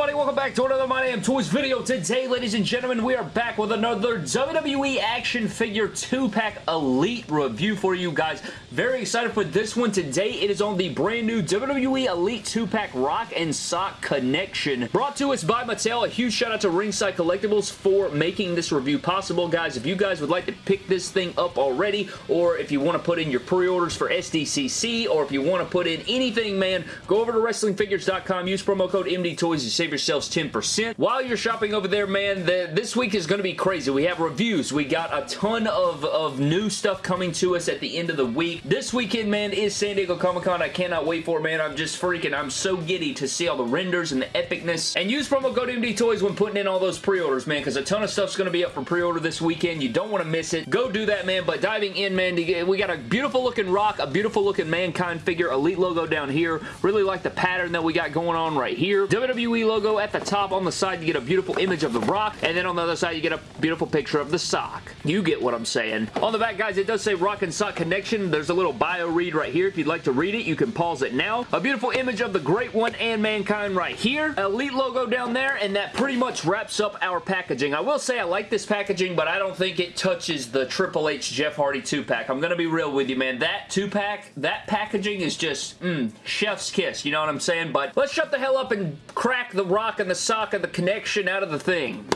everybody? Welcome back to another My Damn Toys video. Today, ladies and gentlemen, we are back with another WWE action figure 2-pack Elite review for you guys. Very excited for this one. Today, it is on the brand new WWE Elite 2-pack Rock and Sock Connection. Brought to us by Mattel. A huge shout out to Ringside Collectibles for making this review possible, guys. If you guys would like to pick this thing up already, or if you want to put in your pre-orders for SDCC, or if you want to put in anything, man, go over to WrestlingFigures.com. Use promo code MD Toys to save yourselves 10%. While you're shopping over there, man, the, this week is going to be crazy. We have reviews. We got a ton of, of new stuff coming to us at the end of the week. This weekend, man, is San Diego Comic-Con. I cannot wait for it, man. I'm just freaking, I'm so giddy to see all the renders and the epicness. And use promo code MD Toys when putting in all those pre-orders, man, because a ton of stuff's going to be up for pre-order this weekend. You don't want to miss it. Go do that, man. But diving in, man, we got a beautiful looking rock, a beautiful looking Mankind figure, Elite logo down here. Really like the pattern that we got going on right here. WWE logo at the top. On the side, you get a beautiful image of the rock, and then on the other side, you get a beautiful picture of the sock. You get what I'm saying. On the back, guys, it does say Rock and Sock Connection. There's a little bio read right here. If you'd like to read it, you can pause it now. A beautiful image of the Great One and Mankind right here. Elite logo down there, and that pretty much wraps up our packaging. I will say I like this packaging, but I don't think it touches the Triple H Jeff Hardy 2-pack. I'm going to be real with you, man. That 2-pack, that packaging is just, mmm, chef's kiss. You know what I'm saying? But let's shut the hell up and crack the rock and the sock and the connection out of the thing.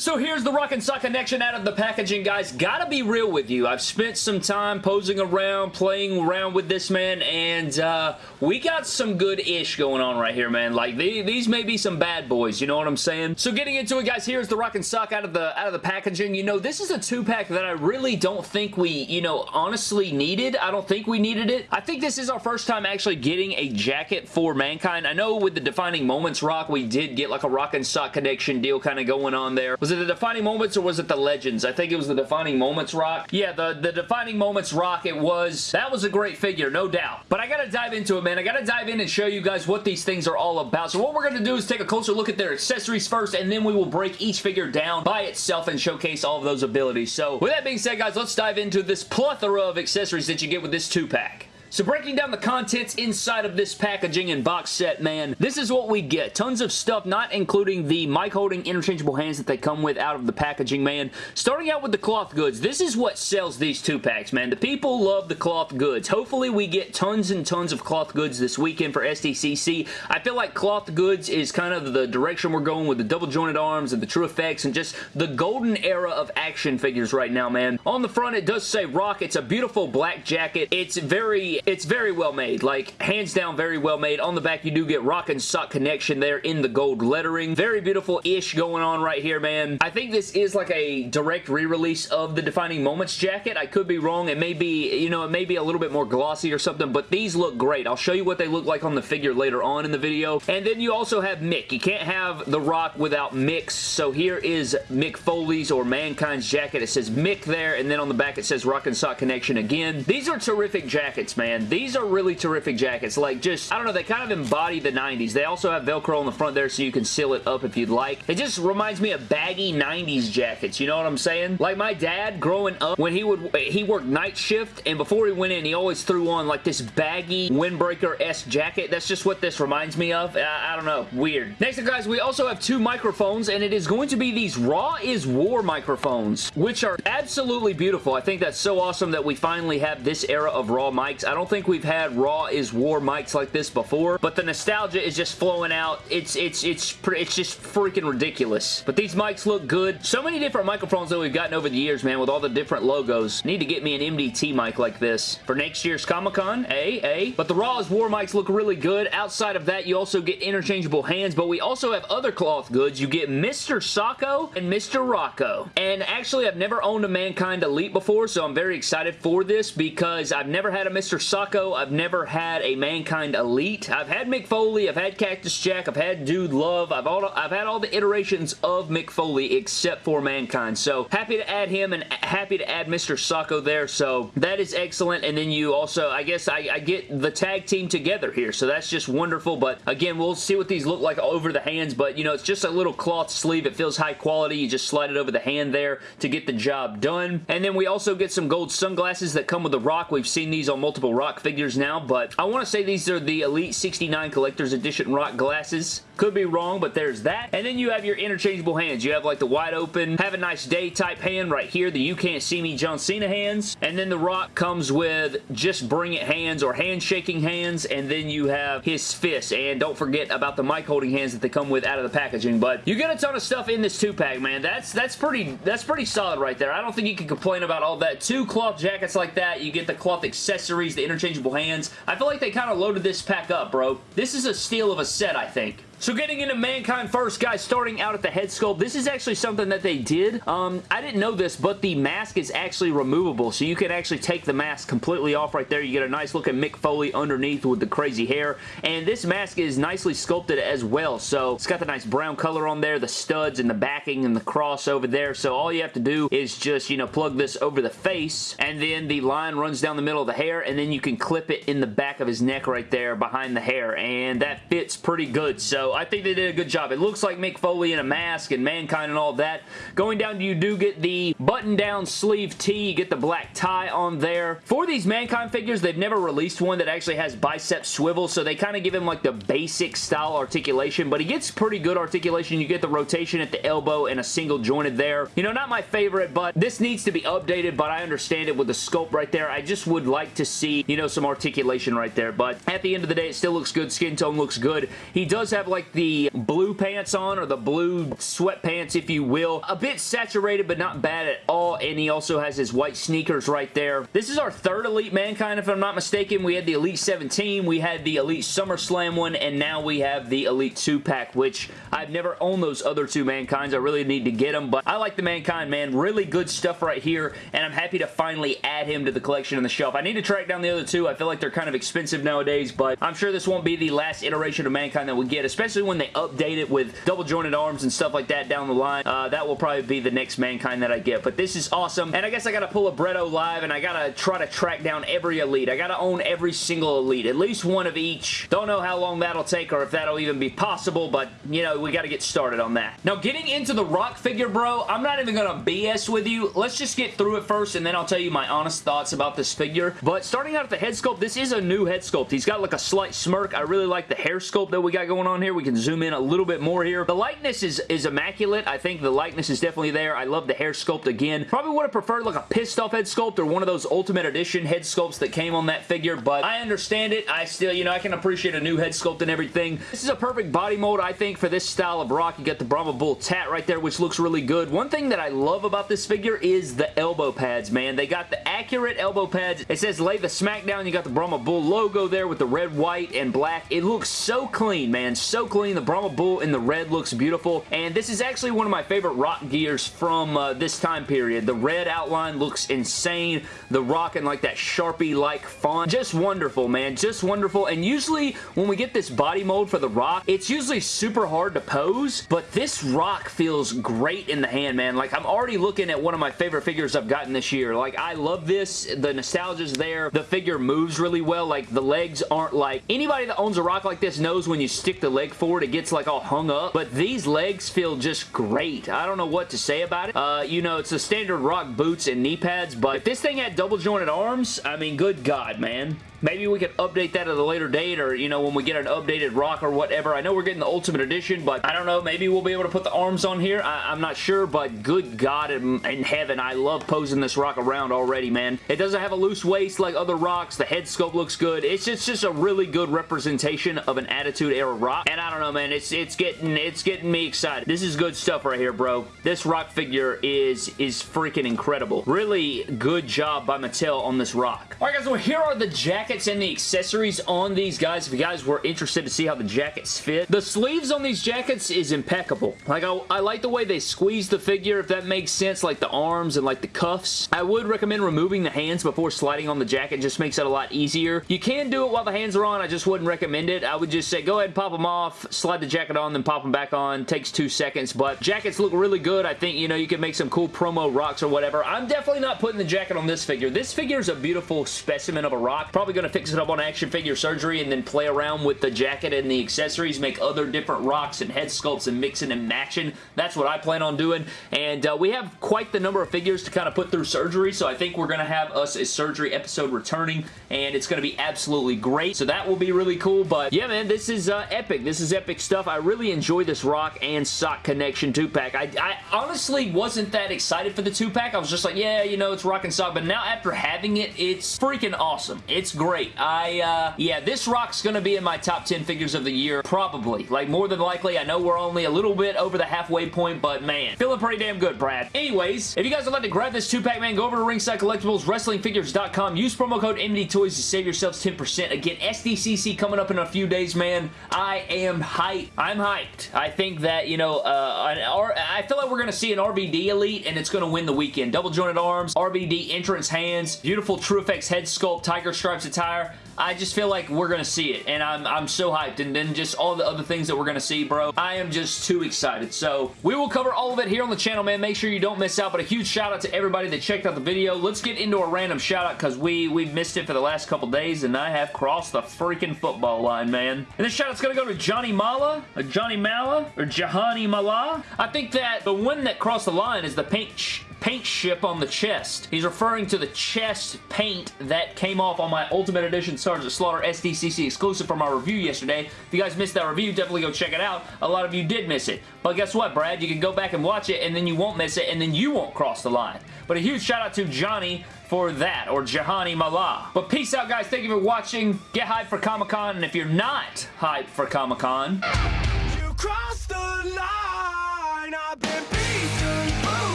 So here's the Rock and Sock connection out of the packaging, guys. Gotta be real with you. I've spent some time posing around, playing around with this, man, and uh, we got some good-ish going on right here, man. Like, they, these may be some bad boys, you know what I'm saying? So getting into it, guys, here's the Rock and Sock out of the out of the packaging. You know, this is a two-pack that I really don't think we, you know, honestly needed. I don't think we needed it. I think this is our first time actually getting a jacket for Mankind. I know with the Defining Moments Rock, we did get like a Rock and Sock connection deal kind of going on there. Was it the Defining Moments or was it the Legends? I think it was the Defining Moments Rock. Yeah, the, the Defining Moments Rock, it was. That was a great figure, no doubt. But I gotta dive into it, man. I gotta dive in and show you guys what these things are all about. So what we're gonna do is take a closer look at their accessories first, and then we will break each figure down by itself and showcase all of those abilities. So with that being said, guys, let's dive into this plethora of accessories that you get with this two-pack. So breaking down the contents inside of this packaging and box set, man, this is what we get. Tons of stuff, not including the mic holding interchangeable hands that they come with out of the packaging, man. Starting out with the cloth goods, this is what sells these two packs, man. The people love the cloth goods. Hopefully we get tons and tons of cloth goods this weekend for SDCC. I feel like cloth goods is kind of the direction we're going with the double jointed arms and the TrueFX and just the golden era of action figures right now, man. On the front, it does say Rock. It's a beautiful black jacket. It's very it's very well made. Like, hands down, very well made. On the back, you do get Rock and Sock connection there in the gold lettering. Very beautiful-ish going on right here, man. I think this is like a direct re-release of the Defining Moments jacket. I could be wrong. It may be, you know, it may be a little bit more glossy or something, but these look great. I'll show you what they look like on the figure later on in the video. And then you also have Mick. You can't have The Rock without Mick, so here is Mick Foley's or Mankind's jacket. It says Mick there, and then on the back it says Rock and Sock Connection again. These are terrific jackets, man These are really terrific jackets. Like, just, I don't know, they kind of embody the 90s. They also have Velcro on the front there so you can seal it up if you'd like. It just reminds me of baggy 90s jackets, you know what I'm saying? Like, my dad, growing up, when he would, he worked night shift, and before he went in, he always threw on, like, this baggy windbreaker-esque jacket. That's just what this reminds me of. I, I don't know. Weird. Next up, guys, we also have two microphones, and it is going to be these Raw is War microphones, which are absolutely beautiful. I think that's so awesome that we finally have this era of Raw mics. I don't don't think we've had Raw is War mics like this before, but the nostalgia is just flowing out. It's it's it's it's just freaking ridiculous. But these mics look good. So many different microphones that we've gotten over the years, man, with all the different logos. Need to get me an MDT mic like this for next year's Comic-Con. A, A. But the Raw is War mics look really good. Outside of that, you also get interchangeable hands, but we also have other cloth goods. You get Mr. Socko and Mr. Rocco. And actually, I've never owned a Mankind Elite before, so I'm very excited for this because I've never had a Mr. Socko. I've never had a Mankind Elite. I've had Mick Foley. I've had Cactus Jack. I've had Dude Love. I've, all, I've had all the iterations of Mick Foley except for Mankind. So happy to add him and happy to add Mr. Socko there. So that is excellent. And then you also, I guess I, I get the tag team together here. So that's just wonderful. But again, we'll see what these look like over the hands. But you know, it's just a little cloth sleeve. It feels high quality. You just slide it over the hand there to get the job done. And then we also get some gold sunglasses that come with the rock. We've seen these on multiple Rock figures now, but I want to say these are the Elite 69 Collector's Edition Rock glasses. Could be wrong, but there's that. And then you have your interchangeable hands. You have like the wide open, have a nice day type hand right here, the you can't see me John Cena hands. And then the Rock comes with just bring it hands or handshaking hands. And then you have his fist. And don't forget about the mic holding hands that they come with out of the packaging. But you get a ton of stuff in this two-pack, man. That's that's pretty that's pretty solid right there. I don't think you can complain about all that. Two cloth jackets like that. You get the cloth accessories, the interchangeable hands. I feel like they kind of loaded this pack up, bro. This is a steal of a set, I think. So getting into Mankind first, guys, starting out at the head sculpt, this is actually something that they did. Um, I didn't know this, but the mask is actually removable, so you can actually take the mask completely off right there. You get a nice looking Mick Foley underneath with the crazy hair, and this mask is nicely sculpted as well, so it's got the nice brown color on there, the studs and the backing and the cross over there, so all you have to do is just, you know, plug this over the face, and then the line runs down the middle of the hair, and then you can clip it in the back of his neck right there behind the hair, and that fits pretty good, I think they did a good job. It looks like Mick Foley in a mask and Mankind and all that. Going down, you do get the button-down sleeve tee. You get the black tie on there. For these Mankind figures, they've never released one that actually has bicep swivel, so they kind of give him like the basic style articulation, but he gets pretty good articulation. You get the rotation at the elbow and a single jointed there. You know, not my favorite, but this needs to be updated, but I understand it with the sculpt right there. I just would like to see, you know, some articulation right there, but at the end of the day, it still looks good. Skin tone looks good. He does have like like the blue pants on or the blue sweatpants, if you will. A bit saturated, but not bad at all. And he also has his white sneakers right there. This is our third Elite Mankind, if I'm not mistaken. We had the Elite 17, we had the Elite SummerSlam one, and now we have the Elite 2-pack, which I've never owned those other two Mankinds. I really need to get them, but I like the Mankind, man. Really good stuff right here, and I'm happy to finally add him to the collection on the shelf. I need to track down the other two. I feel like they're kind of expensive nowadays, but I'm sure this won't be the last iteration of Mankind that we get, especially especially when they update it with double jointed arms and stuff like that down the line. Uh, that will probably be the next Mankind that I get, but this is awesome, and I guess I gotta pull a Bretto live, and I gotta try to track down every Elite. I gotta own every single Elite, at least one of each. Don't know how long that'll take or if that'll even be possible, but, you know, we gotta get started on that. Now, getting into the Rock figure, bro, I'm not even gonna BS with you. Let's just get through it first, and then I'll tell you my honest thoughts about this figure. But starting out at the head sculpt, this is a new head sculpt. He's got like a slight smirk. I really like the hair sculpt that we got going on here. We can zoom in a little bit more here. The likeness is, is immaculate. I think the likeness is definitely there. I love the hair sculpt again. Probably would have preferred like a pissed off head sculpt or one of those Ultimate Edition head sculpts that came on that figure, but I understand it. I still, you know, I can appreciate a new head sculpt and everything. This is a perfect body mold, I think, for this style of rock. You got the Brahma Bull tat right there, which looks really good. One thing that I love about this figure is the elbow pads, man. They got the accurate elbow pads. It says lay the smackdown. You got the Brahma Bull logo there with the red, white, and black. It looks so clean, man. So clean. The Brahma Bull in the red looks beautiful, and this is actually one of my favorite rock gears from uh, this time period. The red outline looks insane. The rock in like that Sharpie-like font. Just wonderful, man. Just wonderful, and usually when we get this body mold for the rock, it's usually super hard to pose, but this rock feels great in the hand, man. Like, I'm already looking at one of my favorite figures I've gotten this year. Like, I love this. The nostalgia's there. The figure moves really well. Like, the legs aren't like... Anybody that owns a rock like this knows when you stick the leg forward, it gets like all hung up, but these legs feel just great. I don't know what to say about it. Uh, you know, it's the standard rock boots and knee pads, but if this thing had double jointed arms, I mean, good God, man. Maybe we could update that at a later date or, you know, when we get an updated rock or whatever. I know we're getting the Ultimate Edition, but I don't know. Maybe we'll be able to put the arms on here. I am not sure, but good God in, in, heaven, I love posing this rock around already, man. It doesn't have a loose waist like other rocks. The head sculpt looks good. It's just, just a really good representation of an Attitude Era rock. And I don't know, man. It's it's getting it's getting me excited. This is good stuff right here, bro. This rock figure is, is freaking incredible. Really good job by Mattel on this rock. All right, guys, well, here are the jackets jackets and the accessories on these guys if you guys were interested to see how the jackets fit. The sleeves on these jackets is impeccable. Like, I, I like the way they squeeze the figure, if that makes sense, like the arms and like the cuffs. I would recommend removing the hands before sliding on the jacket. just makes it a lot easier. You can do it while the hands are on. I just wouldn't recommend it. I would just say go ahead and pop them off, slide the jacket on, then pop them back on. Takes two seconds, but jackets look really good. I think, you know, you can make some cool promo rocks or whatever. I'm definitely not putting the jacket on this figure. This figure is a beautiful specimen of a rock. Probably going to fix it up on action figure surgery and then play around with the jacket and the accessories, make other different rocks and head sculpts and mixing and matching. That's what I plan on doing. And uh, we have quite the number of figures to kind of put through surgery, so I think we're going to have us a surgery episode returning, and it's going to be absolutely great. So that will be really cool. But yeah, man, this is uh, epic. This is epic stuff. I really enjoy this rock and sock connection 2-pack. I, I honestly wasn't that excited for the 2-pack. I was just like, yeah, you know, it's rock and sock. But now after having it, it's freaking awesome. It's great. I, uh, yeah, this rock's going to be in my top 10 figures of the year, probably. Like, more than likely. I know we're only a little bit over the halfway point, but man, feeling pretty damn good, Brad. Anyways, if you guys would like to grab this 2-pack, man, go over to Ringside Collectibles, WrestlingFigures.com. Use promo code MD Toys to save yourselves 10%. Again, SDCC coming up in a few days, man. I am hyped. I'm hyped. I think that, you know, uh, I feel like we're going to see an RVD Elite, and it's going to win the weekend. Double jointed arms, RVD entrance hands, beautiful TrueFX head sculpt, Tiger Stripes attire. I just feel like we're going to see it, and I'm, I'm so hyped. And then just all the other things that we're going to see, bro. I am just too excited. So we will cover all of it here on the channel, man. Make sure you don't miss out. But a huge shout out to everybody that checked out the video. Let's get into a random shout out because we, we've missed it for the last couple days, and I have crossed the freaking football line, man. And this shout out's going to go to Johnny Mala, or Johnny Mala, or Jahani Mala. I think that the one that crossed the line is the paint paint ship on the chest. He's referring to the chest paint that came off on my Ultimate Edition Sergeant Slaughter SDCC exclusive from our review yesterday. If you guys missed that review, definitely go check it out. A lot of you did miss it. But guess what, Brad? You can go back and watch it, and then you won't miss it, and then you won't cross the line. But a huge shout out to Johnny for that, or Jahani Mala. But peace out, guys. Thank you for watching. Get hyped for Comic-Con, and if you're not hyped for Comic-Con...